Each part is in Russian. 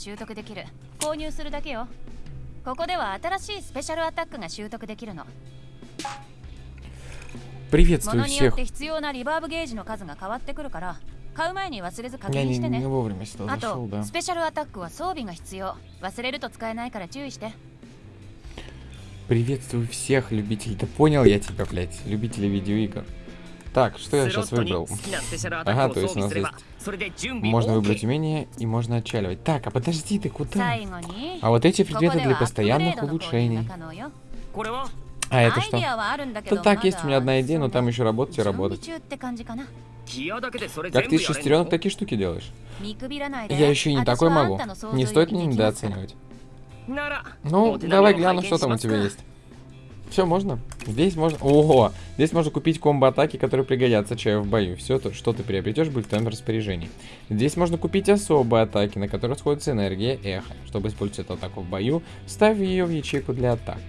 習得できる購入するだけよここでは新しいスペシャルアタックが習得できるの Приветствую 物によっ всех. て必要なリバーブゲージの数が変わってくるから買う前に忘れず確 Я 認 не, してね не вовремя сюда あ зашел, と да. スペシャルアタックは装備が必要忘れると使えないから注意して Приветствую всех любителей. Да понял я тебя, блядь. Любителей видеоигр. Так, что я スロッ сейчас トに выбрал? 好きなスペシャルアタッ Ага, ク то を装 есть у 備 нас すれば есть... Можно выбрать умение и можно отчаливать. Так, а подожди, ты куда? А вот эти предметы для постоянных улучшений. А это что? Да так, есть у меня одна идея, но там еще работать и работать. Как ты из шестеренок такие штуки делаешь? Я еще и не такой могу. Не стоит меня недооценивать. Ну, давай гляну, что там у тебя есть. Все, можно? Здесь можно... Ого! Здесь можно купить комбо-атаки, которые пригодятся чаю в бою. Все, то, что ты приобретешь, будет в твоем распоряжении. Здесь можно купить особые атаки, на которые сходится энергия эхо. Чтобы использовать эту атаку в бою, ставь ее в ячейку для атак.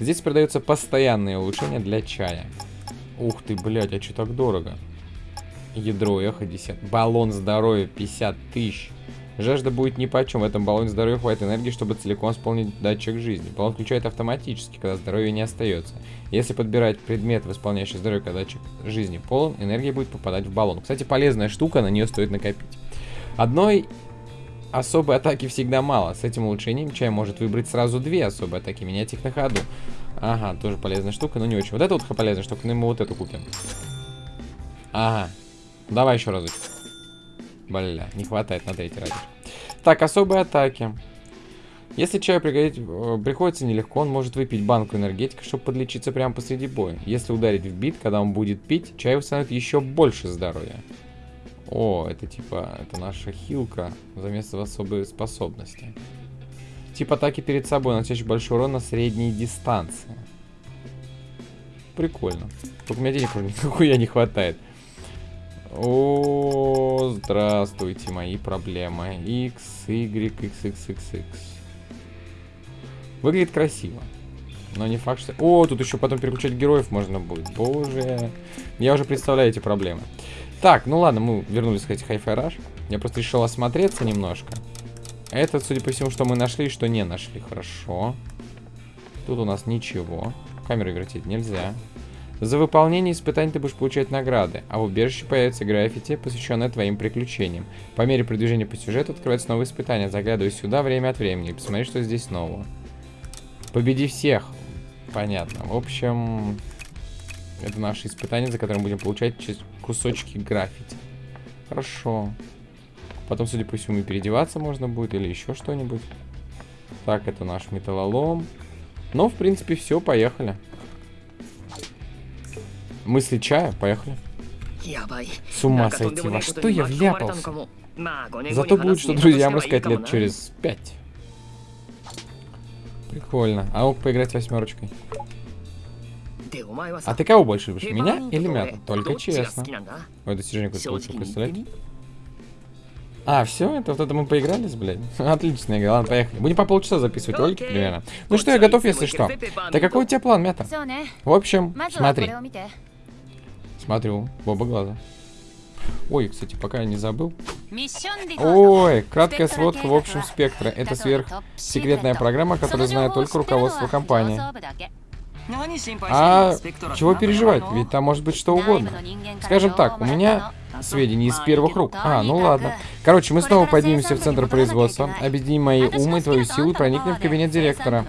Здесь продаются постоянные улучшения для чая. Ух ты, блядь, а что так дорого? Ядро эхо 10. Баллон здоровья 50 тысяч. Жажда будет ни по чем. В этом баллоне здоровья хватит энергии, чтобы целиком исполнить датчик жизни. Баллон включает автоматически, когда здоровья не остается. Если подбирать предмет, восполняющий здоровье, когда датчик жизни полон, энергия будет попадать в баллон. Кстати, полезная штука, на нее стоит накопить. Одной особой атаки всегда мало. С этим улучшением чай может выбрать сразу две особые атаки, менять их на ходу. Ага, тоже полезная штука, но не очень. Вот это вот полезная штука, но мы вот эту купим. Ага. Давай еще разочек. Бля, не хватает на третий разик. Так, особые атаки. Если чаю пригодить, э, приходится нелегко, он может выпить банку энергетика, чтобы подлечиться прямо посреди боя. Если ударить в бит, когда он будет пить, чай восстановит еще больше здоровья. О, это типа, это наша хилка за место в особые способности. Тип атаки перед собой, наносящий большой урон на средней дистанции. Прикольно. Только у меня денег нихуя не хватает. О, здравствуйте, мои проблемы. X, Y, X, X, X, X. Выглядит красиво. Но не факт, что... О, тут еще потом переключать героев можно будет. Боже. Я уже представляю эти проблемы. Так, ну ладно, мы вернулись к этих Hi-Fi Rush. Я просто решил осмотреться немножко. Это, судя по всему, что мы нашли и что не нашли. Хорошо. Тут у нас ничего. Камеру вертеть нельзя. За выполнение испытаний ты будешь получать награды, а в убежище появится граффити, посвященное твоим приключениям. По мере продвижения по сюжету открываются новые испытания. Заглядывай сюда время от времени и посмотри, что здесь нового. Победи всех. Понятно. В общем, это наши испытания, за которыми будем получать кусочки граффити. Хорошо. Потом, судя по всему, и переодеваться можно будет или еще что-нибудь. Так, это наш металлолом. Ну, в принципе, все, поехали. Мысли чая, поехали. С ума сойти, во что я вляпался? Зато будет что друзьям рассказать лет через пять. Прикольно. А мог поиграть восьмерочкой. А ты кого больше любишь, меня или мята? Только честно. Ой, достижение какое-то получил, представляете? А, все, это вот это мы поигрались, блядь. Отличная игра, ладно, поехали. Будем по полчаса записывать ролики примерно. Ну что, я готов, если что. Так а какой у тебя план, мята? В общем, смотри. Смотрю, в оба глаза. Ой, кстати, пока я не забыл. Ой, краткая сводка в общем спектра. Это сверхсекретная программа, которую знает только руководство компании. А чего переживать? Ведь там может быть что угодно. Скажем так, у меня сведения из первых рук. А, ну ладно. Короче, мы снова поднимемся в центр производства, объединим мои умы, твою силу и проникнем в кабинет директора.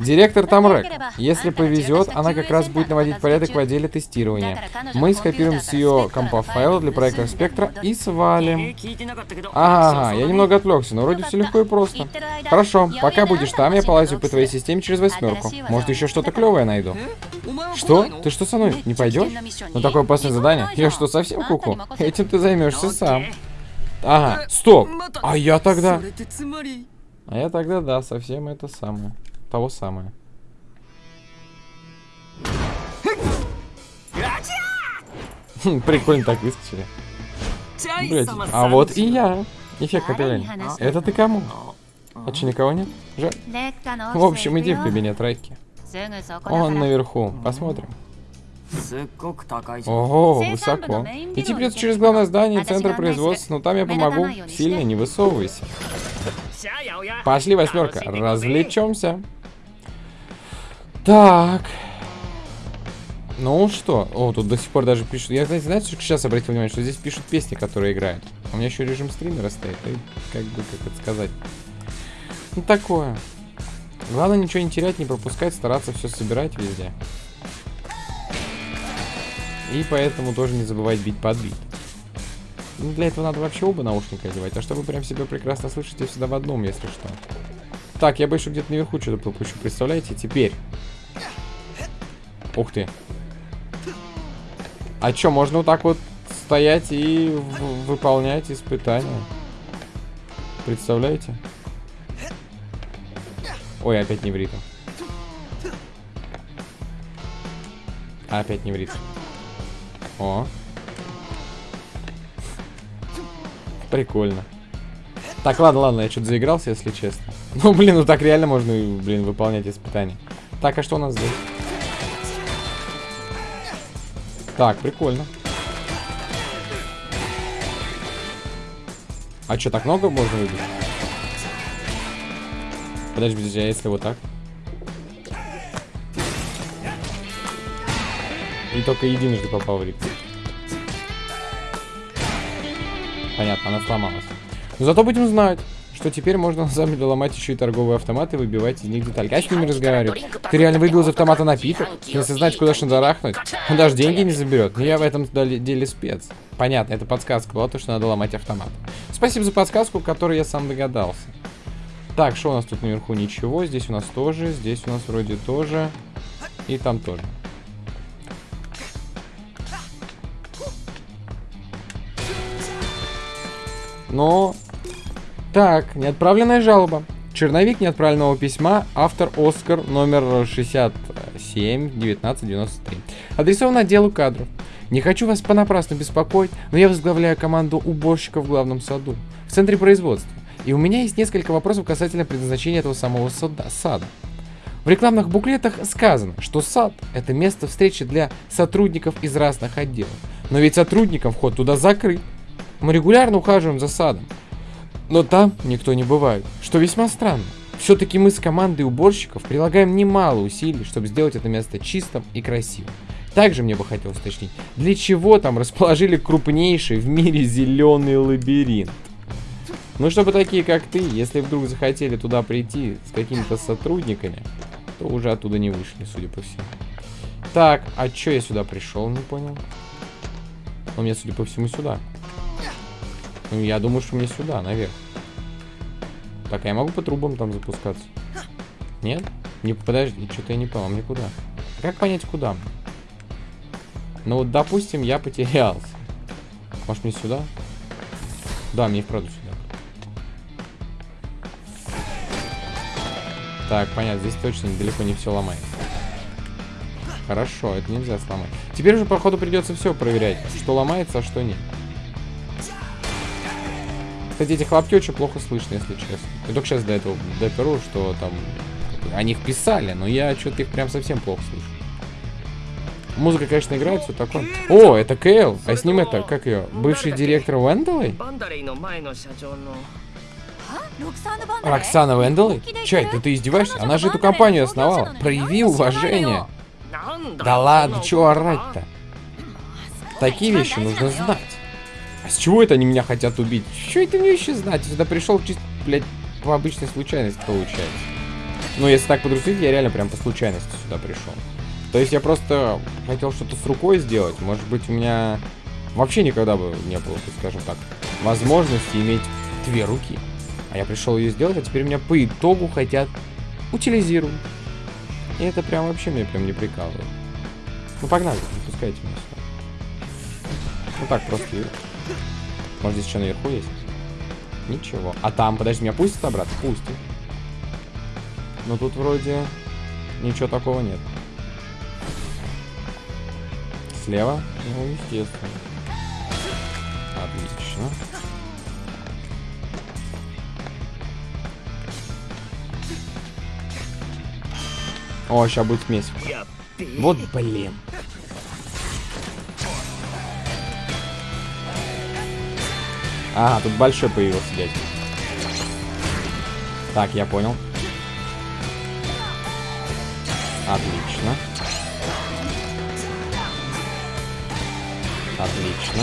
Директор Тамрек. Если повезет, она как раз будет наводить порядок в отделе тестирования. Мы скопируем с ее компа файл для проекта Спектра и свалим. Ага, я немного отвлекся, но вроде все легко и просто. Хорошо, пока будешь там, я полазю по твоей системе через восьмерку. Может, еще что-то клевое найду. Что? Ты что со мной? Не пойдешь? Ну такое опасное задание. Я что, совсем куку? Этим ты займешься сам. Ага, стоп. А я тогда... А я тогда, да, совсем это самое. Того самое. Хм, прикольно так выскочили. Блять, а вот и я. Эффект капелляни. Это ты кому? А че, никого нет? Жаль. В общем, иди в кабинет Райки. Он наверху. Посмотрим. Ого, высоко. Идти придется через главное здание центра производства, но там я помогу. Сильно не высовывайся. Пошли, восьмерка, развлечемся. Так. Ну что? О, тут до сих пор даже пишут. Я, знаете, знаете, сейчас обратил внимание, что здесь пишут песни, которые играют. У меня еще режим стримера стоит. И как бы, как это сказать. Ну, такое. Главное ничего не терять, не пропускать, стараться все собирать везде. И поэтому тоже не забывать бить под бит. Ну, для этого надо вообще оба наушника одевать. А чтобы прям себя прекрасно слышать, я всегда в одном, если что. Так, я больше где-то наверху что-то пропущу. Представляете? Теперь. Ух ты. А чё, можно вот так вот стоять и выполнять испытания? Представляете? Ой, опять не в ритм. Опять не в ритм. О. Прикольно. Так, ладно, ладно, я что-то заигрался, если честно. Ну, блин, ну так реально можно, блин, выполнять испытания. Так, а что у нас здесь? Так, прикольно. А что, так много можно выбить? Подожди, а если вот так? И только единожды попал в ритм. Понятно, она сломалась. Но зато будем знать, что теперь можно на самом деле ломать еще и торговые автоматы выбивать из них детальки. А с ними разговаривать? Ты реально выбил из автомата напиток? Если знать, куда шандарахнуть, он даже деньги не заберет. Но я в этом деле спец. Понятно, это подсказка была, то, что надо ломать автомат. Спасибо за подсказку, которой я сам догадался. Так, что у нас тут наверху? Ничего. Здесь у нас тоже. Здесь у нас вроде тоже. И там тоже. Но... Так, неотправленная жалоба. Черновик неотправленного письма. Автор Оскар номер 67 1993. Адресован отделу кадров. Не хочу вас понапрасну беспокоить, но я возглавляю команду уборщиков в главном саду, в центре производства. И у меня есть несколько вопросов касательно предназначения этого самого сада. сада. В рекламных буклетах сказано, что сад – это место встречи для сотрудников из разных отделов. Но ведь сотрудникам вход туда закрыт. Мы регулярно ухаживаем за садом. Но там никто не бывает, что весьма странно. Все-таки мы с командой уборщиков прилагаем немало усилий, чтобы сделать это место чистым и красивым. Также мне бы хотелось уточнить, для чего там расположили крупнейший в мире зеленый лабиринт? Ну, чтобы такие, как ты, если вдруг захотели туда прийти с какими-то сотрудниками, то уже оттуда не вышли, судя по всему. Так, а чё я сюда пришел, не понял? Он мне, судя по всему, сюда. Ну, я думаю, что мне сюда, наверх. Так, а я могу по трубам там запускаться? Нет? Не, подожди, что-то я не понял, мне куда? Как понять, куда? Ну вот, допустим, я потерялся. Может, мне сюда? Да, мне вправду сюда. Так, понятно, здесь точно далеко не все ломает. Хорошо, это нельзя сломать. Теперь уже, походу, придется все проверять, что ломается, а что нет. Кстати, эти хлопки очень плохо слышно, если честно. Я только сейчас до этого доперу, что там о них писали, но я что-то их прям совсем плохо слышу. Музыка, конечно, играет, все такое. О, это Кейл, а с ним это, как ее, бывший директор Венделой? Роксана Венделой? Чай, да ты издеваешься? Она же эту компанию основала. Прояви уважение. Да ладно, чего орать-то? Такие вещи нужно знать. А с чего это они меня хотят убить? Что это мне еще знать? Я сюда пришел чисто, блядь, по обычной случайности получается. Ну, если так подрусить, я реально прям по случайности сюда пришел. То есть я просто хотел что-то с рукой сделать. Может быть, у меня вообще никогда бы не было, скажем так, возможности иметь две руки. А я пришел ее сделать, а теперь меня по итогу хотят утилизировать. И это прям вообще меня прям не прикалывает. Ну погнали, не пускайте меня сюда. Ну так, просто... Может, здесь что наверху есть? Ничего. А там, подожди, меня пустят обратно? Пустят. Но тут вроде ничего такого нет. Слева? Ну, естественно. Отлично. О, сейчас будет смесь. Вот блин. Ага, тут большой появился дядь. Так, я понял. Отлично. Отлично.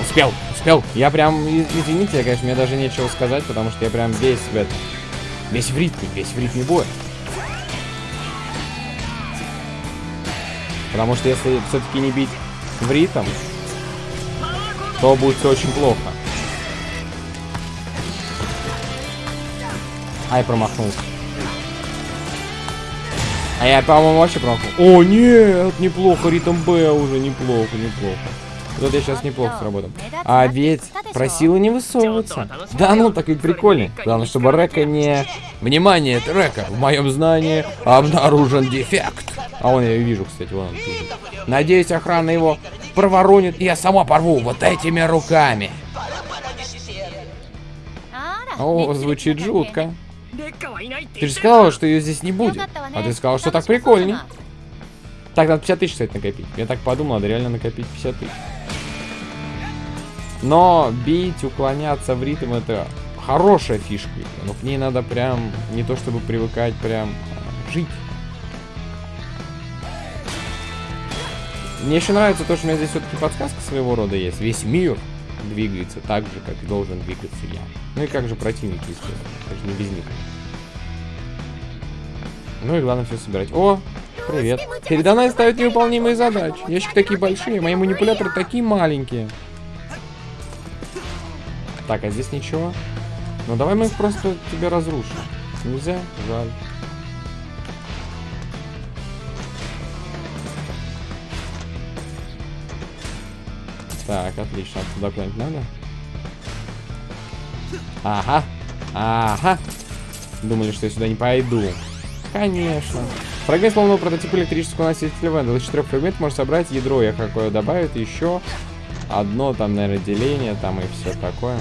Успел, успел. Я прям, извините, я, конечно, мне даже нечего сказать, потому что я прям весь в этом, весь в ритме, весь в ритме боя. Потому что если все-таки не бить в ритм, то будет все очень плохо. Ай, промахнулся. А я, по-моему, вообще промахнул. О, нет, неплохо, ритм Б уже, неплохо, неплохо. Вот я сейчас неплохо сработал. А ведь просила не высовываться. Да ну, так ведь прикольно. Главное, чтобы Река не... Внимание, Река. В моем знании обнаружен дефект. А он, я вижу, кстати, вон он. Надеюсь, охрана его проворонит, и я сама порву вот этими руками. О, звучит жутко. Ты же сказала, что ее здесь не будет. А ты сказала, что так прикольно. Так, надо 50 тысяч, кстати, накопить. Я так подумал, надо реально накопить 50 тысяч. Но бить, уклоняться в ритм, это хорошая фишка. Но к ней надо прям, не то чтобы привыкать, прям жить. Мне еще нравится то, что у меня здесь все-таки подсказка своего рода есть. Весь мир двигается так же, как должен двигаться я. Ну и как же противники, естественно. Это же не без них. Ну и главное все собирать. О, привет. Передо мной ставят невыполнимые задачи. Ящики такие большие, мои манипуляторы такие маленькие. Так, а здесь ничего. Ну давай мы их просто тебе разрушим. Нельзя? Жаль. Так, отлично. Туда куда-нибудь надо? Ага. Ага. Думали, что я сюда не пойду. Конечно. Фрагмент полного прототипа электрического носителя Вендел. Из четырех фрагментов можно собрать ядро, я какое добавит, еще одно там, наверное, деление там и все такое.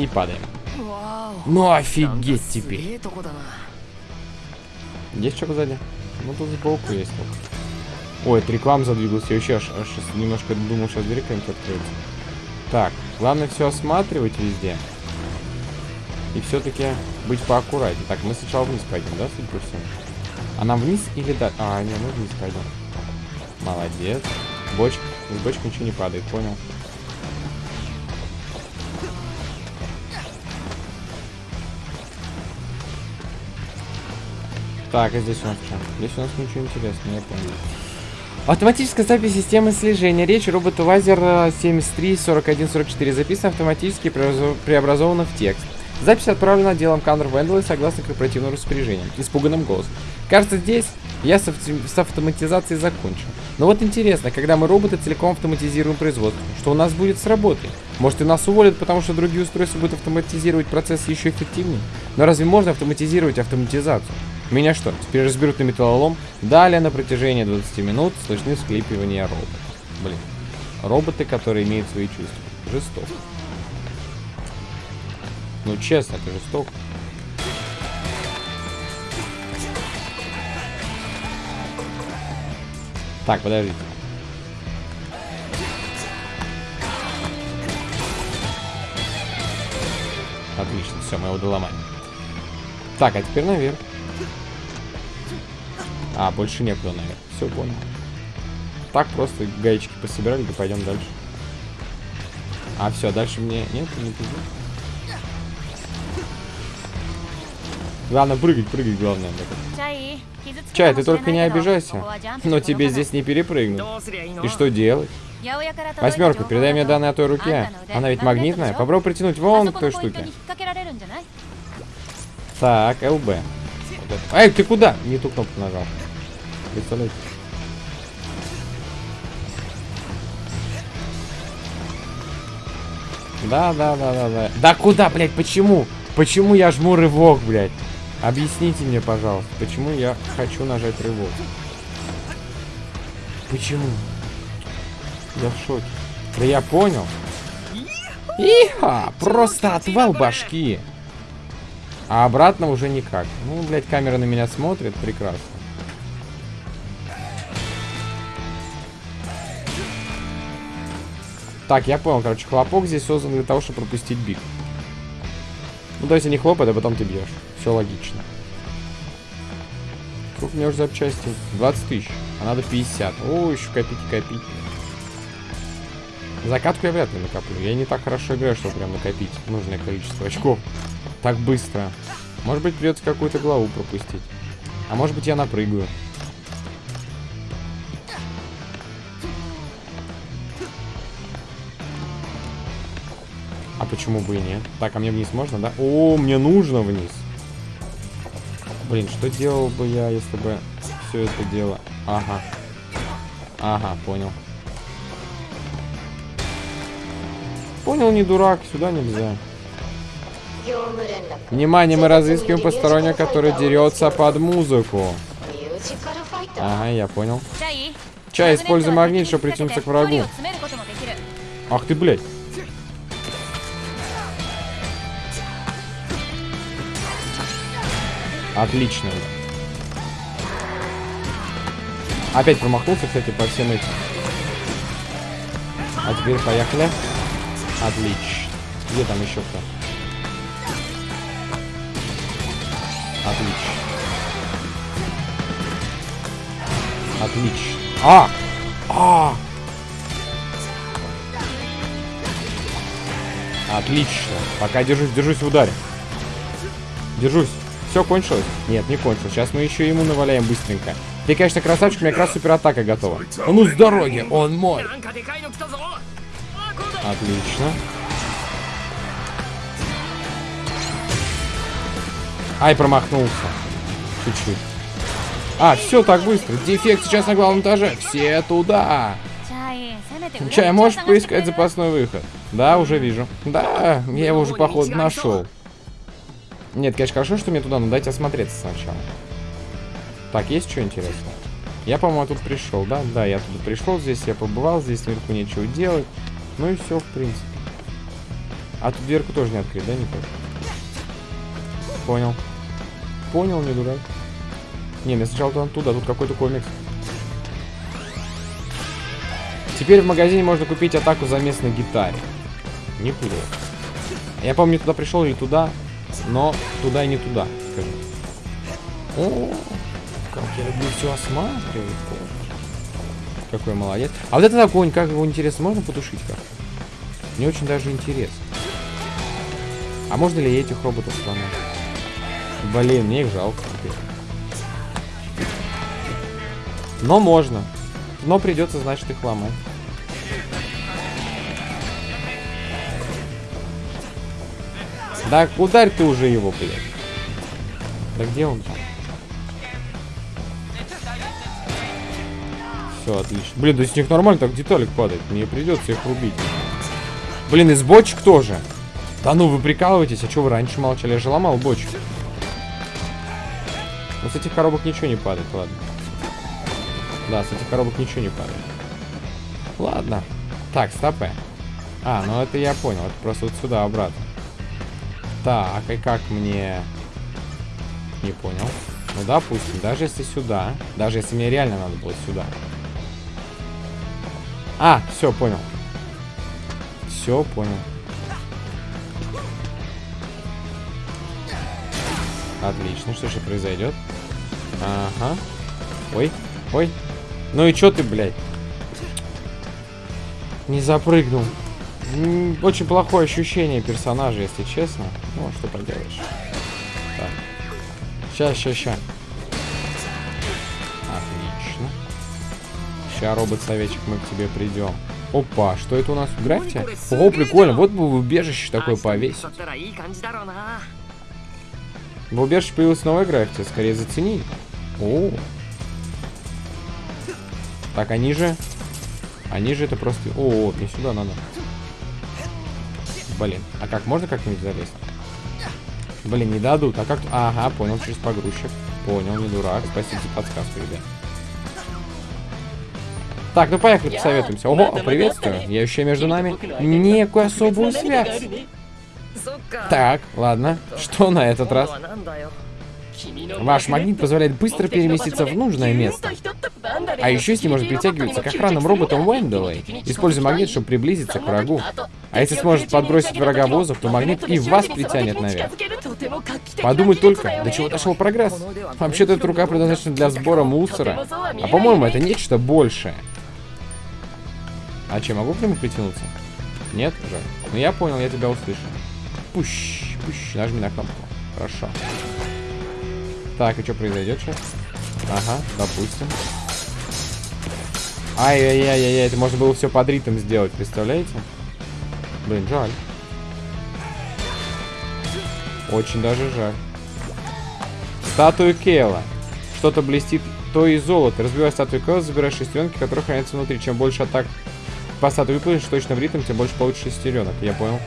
И падаем. Ну офигеть теперь. Есть что сзади? Ну тут сбоку есть. Вот. Ой, это реклам задвигалась. Я вообще аж, аж немножко думал, сейчас дверь какая-нибудь откроется. Так, главное все осматривать везде. И все-таки быть поаккуратнее. Так, мы сначала вниз пойдем, да, судя по всему? А нам вниз или да? А, нет, мы вниз пойдем. Молодец. Бочка. из бочки ничего не падает, понял. Так, а здесь у нас что? Здесь у нас ничего интересного, я понял. Автоматическая запись системы слежения. Речь робота Вазер 734144 записана автоматически и преобразов- преобразована в текст. Запись отправлена отделом Каннер Вендела согласно корпоративному распоряжению. Испуганным голосом. Кажется, здесь я с, с автоматизацией закончил. Но вот интересно, когда мы роботы целиком автоматизируем производство, что у нас будет с работой? Может и нас уволят, потому что другие устройства будут автоматизировать процесс еще эффективнее? Но разве можно автоматизировать автоматизацию? Меня что, теперь разберут на металлолом? Далее на протяжении 20 минут слышны всклипывания роботов. Блин. Роботы, которые имеют свои чувства. Жестоко. Ну честно, это жестоко. Так, подождите. Отлично, все, мы его доломаем. Так, а теперь наверх. А, больше некуда, наверное. Все понял. Так просто гаечки пособирали, да пойдем дальше. А, все, а дальше мне... Нет, не пизду. Главное прыгать, прыгать, главное. Чай, ты только не обижайся, но тебе здесь не перепрыгнуть. И что делать? Восьмерка, передай мне данные о той руке. Она ведь магнитная. Попробуй притянуть вон к той штуке. Так, ЛБ. Это. Эй, ты куда? Не ту кнопку нажал. Представляете? Да, да, да, да, да. Да куда, блядь, почему? Почему я жму рывок, блядь? Объясните мне, пожалуйста, почему я хочу нажать рывок? Почему? Я в шоке. Да я понял. Иха! Просто отвал башки. А обратно уже никак. Ну, блядь, камера на меня смотрит. Прекрасно. Так, я понял, короче, хлопок здесь создан для того, чтобы пропустить биг. Ну, то есть они хлопают, а потом ты бьешь. Все логично. Сколько мне уже запчасти? 20 тысяч. А надо 50. О, еще копить, копить. Закатку я вряд ли накоплю. Я не так хорошо играю, чтобы прям накопить нужное количество очков. Так быстро. Может быть, придется какую-то главу пропустить. А может быть, я напрыгаю. А почему бы и нет? Так, а мне вниз можно, да? О, мне нужно вниз. Блин, что делал бы я, если бы все это дело... Ага. Ага, понял. Понял, не дурак, сюда нельзя. Внимание, мы разыскиваем постороннего, который дерется под музыку. Ага, я понял. Чай, используй магнит, чтобы притянуться к врагу. Ах ты, блядь. Отлично. Опять промахнулся, кстати, по всем этим. А теперь поехали. Отлично. Где там еще кто? Отлично. Отлично. А! А! Отлично. Пока держусь, держусь в ударе. Держусь. Все, кончилось? Нет, не кончилось. Сейчас мы еще ему наваляем быстренько. Ты, конечно, красавчик, у меня как раз суператака готова. А ну, с дороги, он мой. Отлично. Ай, промахнулся. Чуть-чуть. А, все так быстро. Дефект сейчас на главном этаже. Все туда. Чай, можешь поискать запасной выход? Да, уже вижу. Да, я его уже, походу, нашел. Нет, конечно, хорошо, что мне туда, надо дайте осмотреться сначала. Так, есть что интересного? Я, по-моему, тут пришел, да? Да, я тут пришел, здесь я побывал, здесь наверху нечего делать. Ну и все, в принципе. А тут дверку тоже не открыть, да, никак? Понял. Понял, не дурак. Не, мне сначала туда, туда, тут какой-то комикс. Теперь в магазине можно купить атаку за место на гитаре. Неплохо. Я помню, туда пришел или туда, но туда и не туда. О, как я люблю все осматривать. Какой молодец. А вот этот огонь, как его интересно, можно потушить как Мне очень даже интересно. А можно ли этих роботов сломать? Блин, мне их жалко теперь. Но можно. Но придется, значит, их ломать. Да ударь ты уже его, блядь. Да где он там? Все, отлично. Блин, да с них нормально так деталик падает. Мне придется их рубить. Блин, из бочек тоже. Да ну, вы прикалываетесь? А что вы раньше молчали? Я же ломал бочку. Но с этих коробок ничего не падает, ладно. Да, с этих коробок ничего не падает. Ладно. Так, стопэ. А, ну это я понял. Это просто вот сюда, обратно. Так, и как мне... Не понял. Ну, допустим, даже если сюда. Даже если мне реально надо было сюда. А, все, понял. Все, понял. Отлично, что же произойдет? Ага. Ой, ой. Ну и чё ты, блядь? Не запрыгнул. Очень плохое ощущение персонажа, если честно. Ну, а что поделаешь. Так. Сейчас, сейчас, сейчас. Отлично. Сейчас, робот-советчик, мы к тебе придем. Опа, что это у нас в графте? Ого, прикольно, вот бы в убежище такое повесить. В убежище появилась новая графте. скорее зацени. О. Так, они же... Они же это просто... О, мне сюда надо. Блин, а как, можно как-нибудь залезть? Блин, не дадут. А как... Ага, понял, через погрузчик. Понял, не дурак. Спасибо за подсказку, ребят. Так, ну поехали, посоветуемся. Ого, а приветствую. Я еще между нами некую особую связь. Так, ладно. Что на этот раз? Ваш магнит позволяет быстро переместиться в нужное место. А еще с ним может притягиваться к охранным роботам Уэндалой. Используй магнит, чтобы приблизиться к врагу. А если сможет подбросить врага в воздух, то магнит и вас притянет наверх. Подумай только, до чего дошел прогресс. Вообще-то эта рука предназначена для сбора мусора. А по-моему, это нечто большее. А че, могу к нему притянуться? Нет? уже. Ну я понял, я тебя услышал. Пущ, пущ, нажми на кнопку. Хорошо. Так, и что произойдет сейчас? Ага, допустим. Ай-яй-яй-яй, это можно было все под ритм сделать, представляете? Блин, жаль. Очень даже жаль. Статуя Кейла. Что-то блестит, то и золото. Разбивай статую Кейла, забирай шестеренки, которые хранятся внутри. Чем больше атак по статуе выполнишь точно в ритм, тем больше получишь шестеренок. Я понял.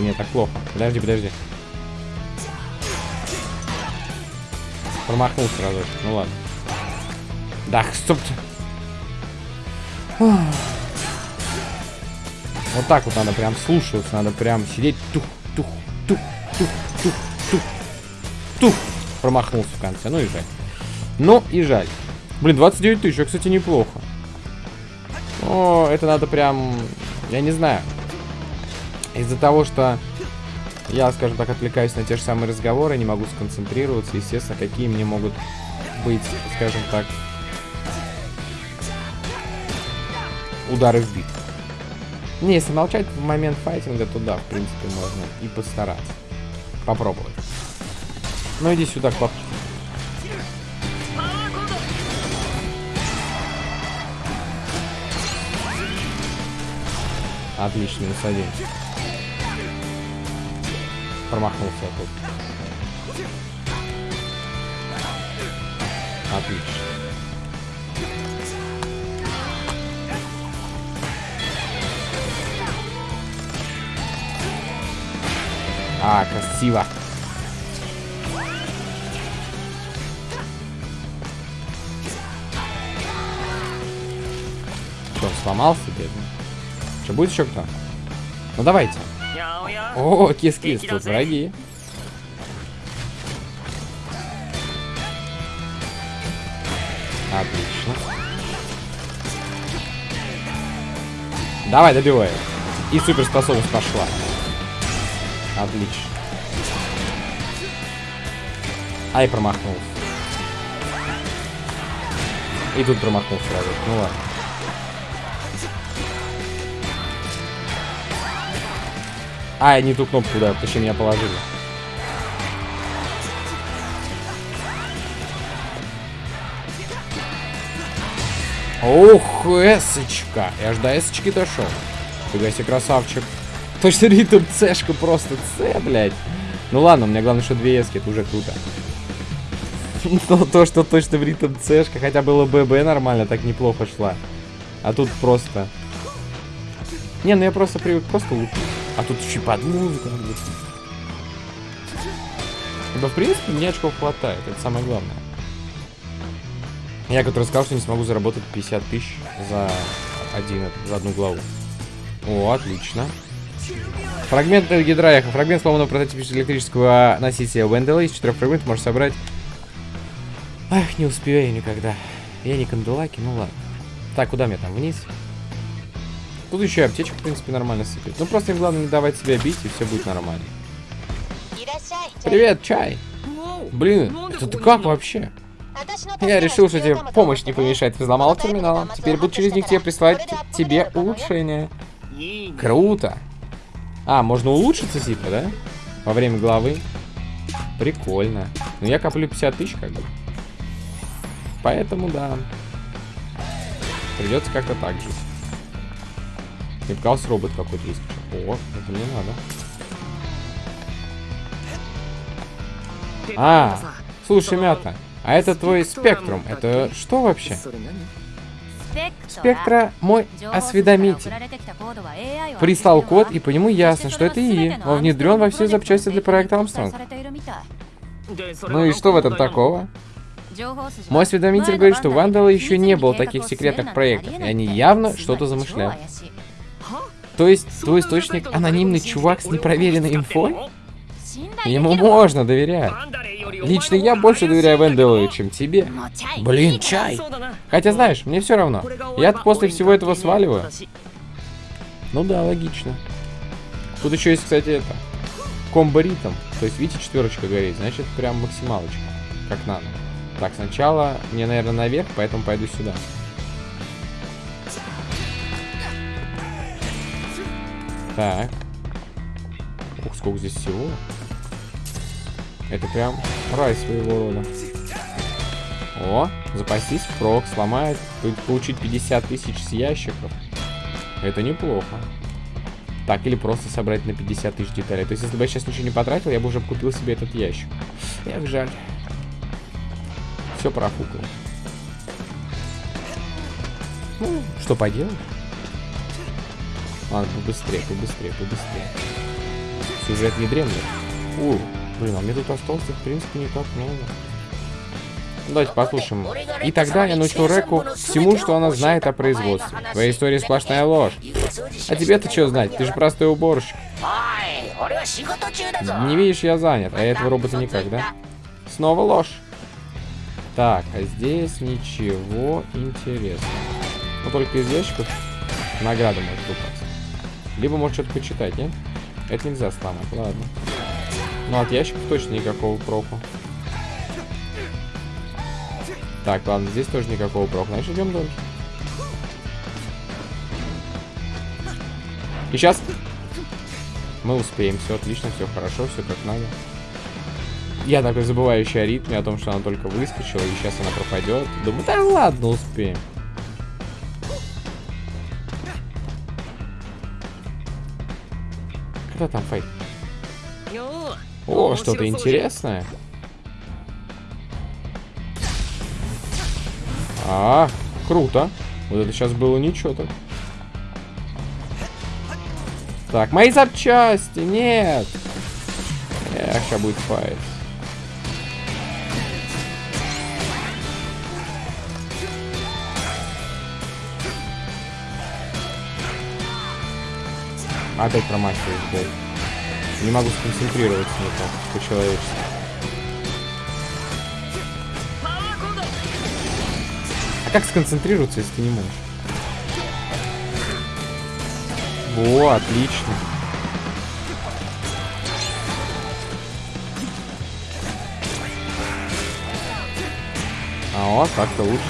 Блин, нет, так плохо. Подожди, подожди. Промахнулся разочек. Ну ладно. Да, стоп. Вот так вот надо прям слушаться, надо прям сидеть. Тух, тух, тух, тух, тух, тух, тух. Промахнулся в конце. Ну и жаль. Ну и жаль. Блин, 29 тысяч, кстати, неплохо. О, это надо прям... Я не знаю. Из-за того, что я, скажем так, отвлекаюсь на те же самые разговоры, не могу сконцентрироваться, естественно, какие мне могут быть, скажем так, удары в бит. Не, если молчать в момент файтинга, то да, в принципе, можно и постараться. Попробовать. Ну иди сюда, пап. Отлично, один. Промахнулся тут. Отлично. А, красиво. Что, сломался, бедный? Что, будет еще кто? Ну давайте. О, кис-кис, тут враги. Отлично. Давай, добивай. И суперспособность пошла. Отлично. Ай, промахнулся. И тут промахнулся сразу. Ну ладно. А, не ту кнопку, да, точнее меня положили. Ох, эсочка. Я ж до эсочки дошел. Фига себе, красавчик. Точно ритм цешка просто С, блядь. Ну ладно, у меня главное, что две эски, это уже круто. Но то, что точно в ритм цешка, хотя было ББ нормально, так неплохо шла. А тут просто... Не, ну я просто привык просто лупить. А тут еще под музыку надо лупить. Ибо, в принципе, мне очков хватает, это самое главное. Я который сказал, что не смогу заработать 50 тысяч за один, за одну главу. О, отлично. Фрагмент гидрояха. Фрагмент сломанного прототипа электрического носителя Вендела. Из четырех фрагментов можешь собрать... Ах, не успею никогда. Я не канделаки, ну ладно. Так, куда мне там? Вниз? Тут еще и аптечка, в принципе, нормально сыпет. Ну, просто им главное не давать себя бить, и все будет нормально. Привет, чай! Блин, это ты как вообще? Я решил, что тебе помощь не помешает. Взломал терминал. Теперь буду через них тебе присылать тебе улучшение. Круто. А, можно улучшиться, типа, да? Во время главы. Прикольно. Но я коплю 50 тысяч, как бы. Поэтому, да. Придется как-то так жить. Нет, гаусс-робот какой-то есть. О, это мне надо. А, слушай, Мята, а это твой спектрум. Это что вообще? Спектра мой осведомитель. Прислал код, и по нему ясно, что это ИИ. Он внедрен во все запчасти для проекта Амстронг. Ну и что в этом такого? Мой осведомитель говорит, что у Вандала еще не было таких секретных проектов, и они явно что-то замышляют. То есть, твой источник анонимный чувак с непроверенной инфой? Ему можно доверять. Лично я больше доверяю Венделу, чем тебе. Блин, чай. Хотя, знаешь, мне все равно. я после всего этого сваливаю. Ну да, логично. Тут еще есть, кстати, это... Комбо ритм. То есть, видите, четверочка горит. Значит, прям максималочка. Как надо. Так, сначала мне, наверное, наверх, поэтому пойду сюда. Так. Ух, сколько здесь всего. Это прям рай своего рода. О, запастись впрок, сломает, получить 50 тысяч с ящиков. Это неплохо. Так, или просто собрать на 50 тысяч деталей. То есть, если бы я сейчас ничего не потратил, я бы уже купил себе этот ящик. Эх, жаль. Все профукал. Ну, что поделать? Ладно, побыстрее, побыстрее, побыстрее. Сюжет не дремлет. У, блин, а мне тут осталось, в принципе, не так много. Давайте послушаем. И тогда я научил Реку всему, что она знает о производстве. Твоя история сплошная ложь. А тебе-то что знать? Ты же простой уборщик. Не видишь, я занят, а этого робота никак, да? Снова ложь. Так, а здесь ничего интересного. Ну, только из ящиков награда может выпасть. Либо может что-то почитать, нет? Это нельзя сломать, ладно. Ну, от ящиков точно никакого проку. Так, ладно, здесь тоже никакого прока. Значит, идем дальше. И сейчас мы успеем. Все отлично, все хорошо, все как надо. Я такой забывающий о ритме, о том, что она только выскочила, и сейчас она пропадет. Думаю, да ладно, успеем. Когда там фейк? О, что-то интересное. А, круто. Вот это сейчас было ничего так. Так, мои запчасти, нет. Эх, сейчас будет файт. Опять промахиваюсь, блядь. Не могу сконцентрироваться никак, по-человечески. А как сконцентрироваться, если ты не можешь? Во, отлично. А вот, так-то лучше.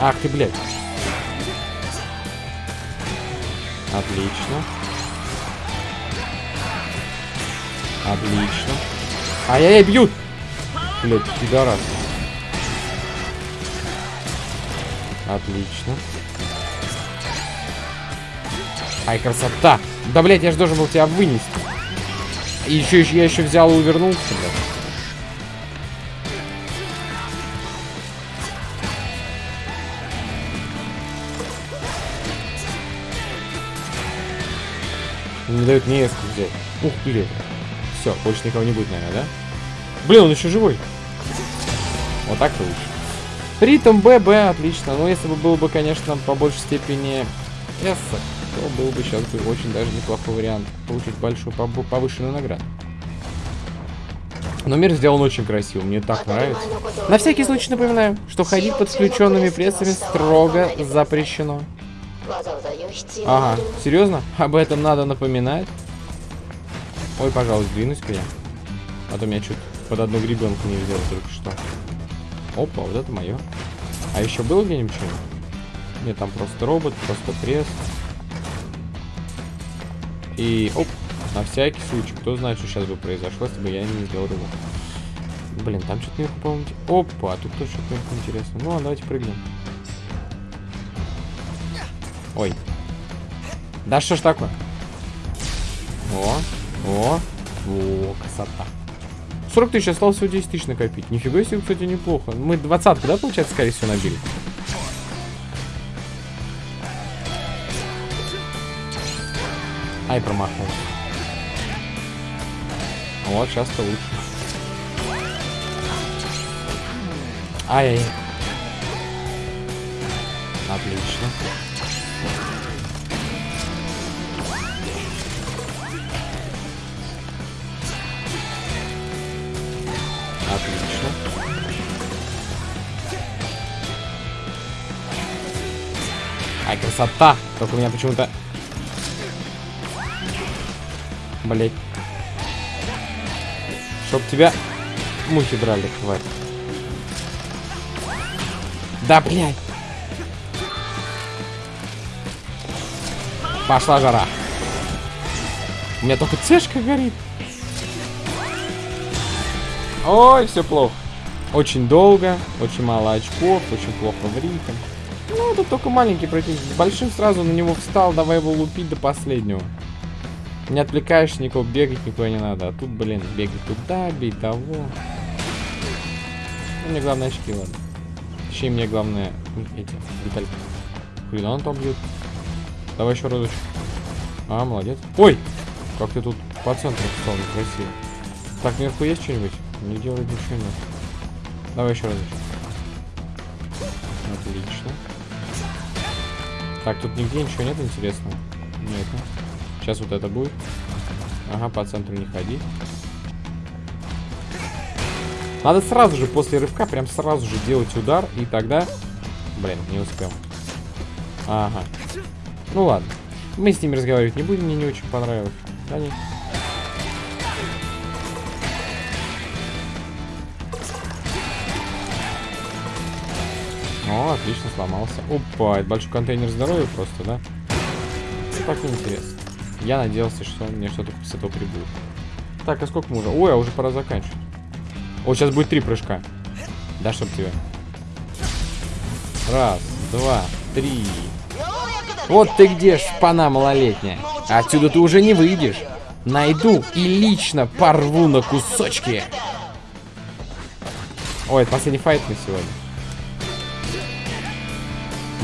Ах ты, блядь. Отлично. Отлично. Ай-яй-яй, бьют! Блядь, пидорас. Отлично. Ай, красота! Да, блядь, я же должен был тебя вынести. И еще, еще я еще взял и увернулся, блядь. Не мне эску взять. Ух, блин. Все, больше никого не будет, наверное, да? Блин, он еще живой. Вот так-то лучше. Ритм ББ, отлично. Но если бы было бы, конечно, по большей степени С, то был бы сейчас бы очень даже неплохой вариант получить большую повышенную награду. Но мир сделан очень красиво, мне так нравится. На всякий случай напоминаю, что ходить под включенными прессами строго запрещено. Ага, серьезно? Об этом надо напоминать? Ой, пожалуйста, двинусь-ка я. А то меня чуть под одну гребенку не взял только что. Опа, вот это мое. А еще было где-нибудь что-нибудь? Нет, там просто робот, просто пресс. И, оп, на всякий случай. Кто знает, что сейчас бы произошло, если бы я не сделал рывок. Блин, там что-то наверху, по-моему... Опа, а тут тоже что-то интересное. Ну, ладно, давайте прыгнем. Ой. Да что ж такое? О, о, о, красота. 40 тысяч, осталось всего 10 тысяч накопить. Нифига себе, кстати, неплохо. Мы 20 да, получается, скорее всего, набили? Ай, промахнулся. Вот, сейчас-то лучше. Ай! Отлично. Красота! Только у меня почему-то... Блять. Чтоб тебя мухи драли, хватит. Да, блядь. Пошла жара. У меня только цешка горит. Ой, все плохо. Очень долго, очень мало очков, очень плохо в ритм. Это только маленький противник. Большим сразу на него встал, давай его лупить до последнего. Не отвлекаешься никого, бегать никуда не надо. А тут, блин, бегать туда, бей того. Ну, мне главное очки, ладно. Точнее, мне главное эти детальки. Хрена он там бьет. Давай еще разочек. А, молодец. Ой! Как ты тут по центру встал, некрасиво. Так, наверху есть что-нибудь? Не делай ничего нет. Давай еще разочек. Отлично. Так, тут нигде ничего нет интересного. Нет. Сейчас вот это будет. Ага, по центру не ходи. Надо сразу же после рывка, прям сразу же делать удар, и тогда... Блин, не успел. Ага. Ну ладно. Мы с ними разговаривать не будем, мне не очень понравилось. Они... О, отлично, сломался. Опа, это большой контейнер здоровья просто, да? Так интересно. Я надеялся, что мне что-то с этого прибудет. Так, а сколько мы уже? Ой, а уже пора заканчивать. О, сейчас будет три прыжка. Да, чтоб тебя. Раз, два, три. Вот ты где, шпана малолетняя. Отсюда ты уже не выйдешь. Найду и лично порву на кусочки. Ой, это последний файт на сегодня.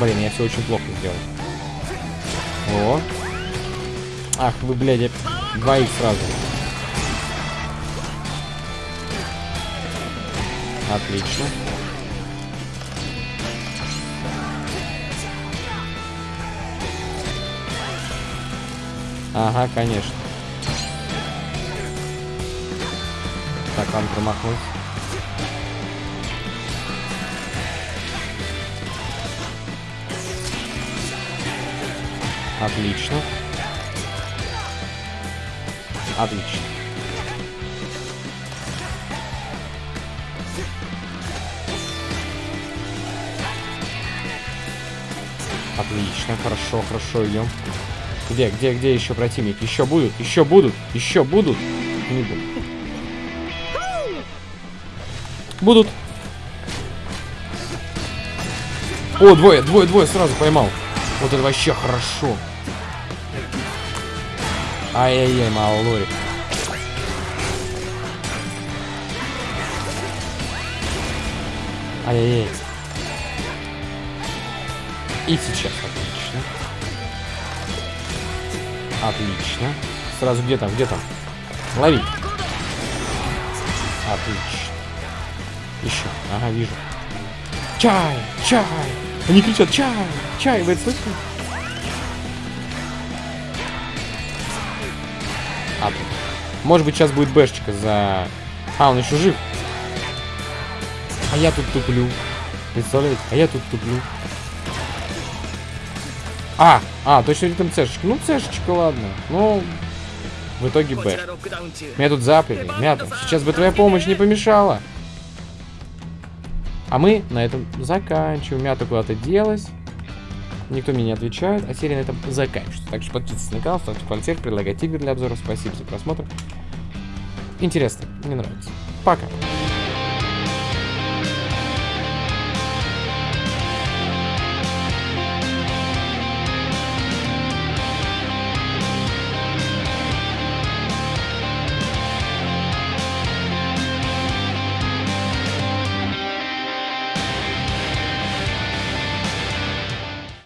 Блин, я все очень плохо сделал. О. Ах, вы, блядь, двоих сразу. Отлично. Ага, конечно. Так, он промахнулся. Отлично. Отлично. Отлично, хорошо, хорошо идем. Где, где, где еще противники? Еще будут, еще будут, еще будут. Не будут. Будут. О, двое, двое, двое сразу поймал. Вот это вообще хорошо. Ай-яй-яй, малорик. Ай-яй-яй. И сейчас, отлично. Отлично. Сразу где там, где там? Лови. Отлично. Еще. Ага, вижу. Чай, чай. Они кричат, чай, чай. Вы это слышите? Может быть, сейчас будет бэшечка за... А, он еще жив. А я тут туплю. Представляете? А я тут туплю. А, а, точно ритм цешечка. Ну, цешечка, ладно. Ну, в итоге Б. Меня тут заперли. Мята, сейчас бы твоя помощь не помешала. А мы на этом заканчиваем. Мята куда-то делась. Никто мне не отвечает, а серия на этом заканчивается. Так что подписывайтесь на канал, ставьте пальцы, предлагайте игры для обзора. Спасибо за просмотр. Интересно, мне нравится. Пока.